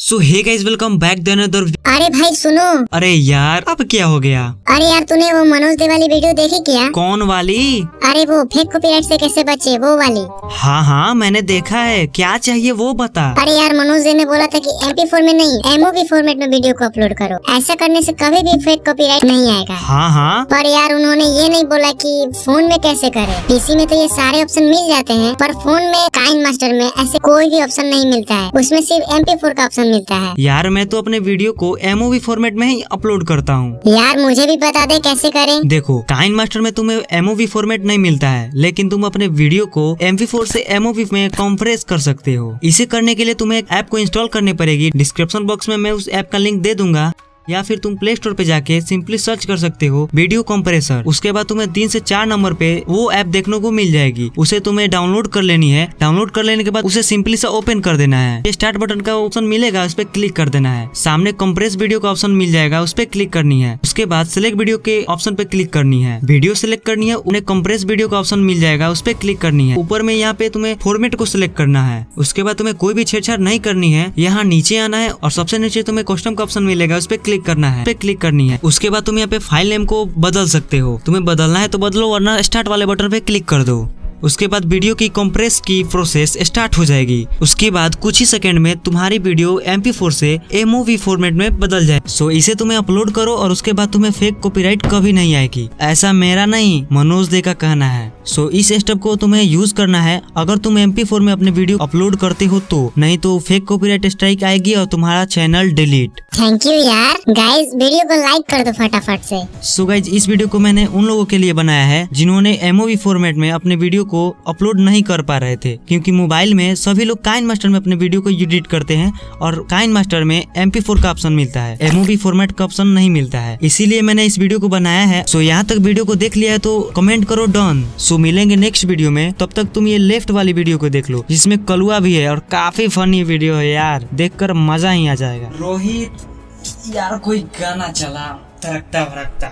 So hey guys welcome back then other अरे भाई सुनो। अरे यार अब क्या हो गया? अरे यार तूने वो मनोज दे वाली वीडियो देखी क्या? कौन वाली? अरे वो फेक कॉपीराइट से कैसे बचे वो वाली। हाँ हाँ मैंने देखा है। क्या चाहिए वो बता। अरे यार मनोज दे ने बोला था कि एमपी फोर में नहीं एमओवी फॉर्मेट में वीडियो को अपलोड करो। ऐसा करने से कभी भी फेक कॉपीराइट नहीं आएगा। हाँ हाँ। पर यार उन्होंने ये नहीं बोला कि फ़ोन में कैसे करे। पीसी में तो ये सारे ऑप्शन मिल जाते हैं पर फ़ोन में काइन मास्टर में ऐसे कोई भी ऑप्शन नहीं मिलता है। उसमें सिर्फ़ फोर का ऑप्शन मिलता है। यार मैं तो अपने वीडियो को एमओवी फॉर्मेट में ही अपलोड करता हूँ। यार मुझे भी बता दे कैसे करें। देखो काइन मास्टर में तुम्हें एमओवी फॉर्मेट नहीं मिलता है लेकिन तुम अपने वीडियो को एम वी फोर से एमओवी में कॉम्प्रेस कर सकते हो। इसे करने के लिए तुम्हें एक ऐप को इंस्टॉल करनी पड़ेगी। डिस्क्रिप्शन बॉक्स में मैं उस ऐप का लिंक दे दूँगा। या फिर तुम प्ले स्टोर पे जाके सिंपली सर्च कर सकते हो वीडियो कंप्रेसर उसके बाद तुम्हें तीन से चार नंबर पे वो ऐप देखने को मिल जाएगी। उसे तुम्हें डाउनलोड कर लेनी है। डाउनलोड कर लेने के बाद उसे सिंपली से ओपन कर देना है। ये स्टार्ट बटन का ऑप्शन मिलेगा, उस पर क्लिक कर देना है। सामने कंप्रेस वीडियो का ऑप्शन मिल जाएगा, उस पर क्लिक करनी है। उसके बाद सिलेक्ट वीडियो के ऑप्शन पे क्लिक करनी है। वीडियो सिलेक्ट करनी है, उन्हें कंप्रेस वीडियो का ऑप्शन मिल जाएगा, उस पर क्लिक करनी है। ऊपर में यहाँ पे तुम्हें फॉर्मेट को सिलेक्ट करना है। उसके बाद तुम्हें कोई भी छेड़छाड़ नहीं करनी है। यहाँ नीचे आना है और सबसे नीचे तुम्हें कस्टम का ऑप्शन मिलेगा, उस पर क्लिक करना है, पे क्लिक करनी है। उसके बाद तुम यहाँ पे फ़ाइल नेम को बदल सकते हो। तुम्हें बदलना है तो बदलो, वरना स्टार्ट वाले बटन पे क्लिक कर दो। उसके बाद वीडियो की कंप्रेस की प्रोसेस स्टार्ट हो जाएगी। उसके बाद कुछ ही सेकंड में तुम्हारी वीडियो MP4 से एमओवी फॉर्मेट में बदल जाए। सो इसे तुम्हें अपलोड करो और उसके बाद तुम्हें फेक कॉपीराइट कभी नहीं आएगी। ऐसा मेरा नहीं, मनोज दे का कहना है। सो इस स्टेप को तुम्हें यूज़ करना है। अगर तुम MP4 में अपने वीडियो अपलोड करते हो तो नहीं तो फेक कॉपीराइट स्ट्राइक आएगी और तुम्हारा चैनल डिलीट थैंक यू यार। गाइस वीडियो को लाइक कर दो फटाफट से। सो so गाइज़ इस वीडियो को मैंने उन लोगों के लिए बनाया है जिन्होंने एमओवी फॉर्मेट में अपने वीडियो को अपलोड नहीं कर पा रहे थे। क्योंकि मोबाइल में सभी लोग काइन मास्टर में अपने वीडियो को एडिट करते हैं और काइन मास्टर में एम का ऑप्शन मिलता है। एमओवी फॉर्मेट का ऑप्शन नहीं मिलता है। इसीलिए मैंने इस वीडियो को बनाया है। सो so यहाँ तक वीडियो को देख लिया है तो कमेंट करो डन सो मिलेंगे नेक्स्ट वीडियो में तब तक तुम ये लेफ़्ट वाली वीडियो को देख लो जिसमें कलुआ भी है और काफ़ी फनी वीडियो है यार। देखकर मज़ा ही आ जाएगा। रोहित यार कोई गाना चला तरकता भरकता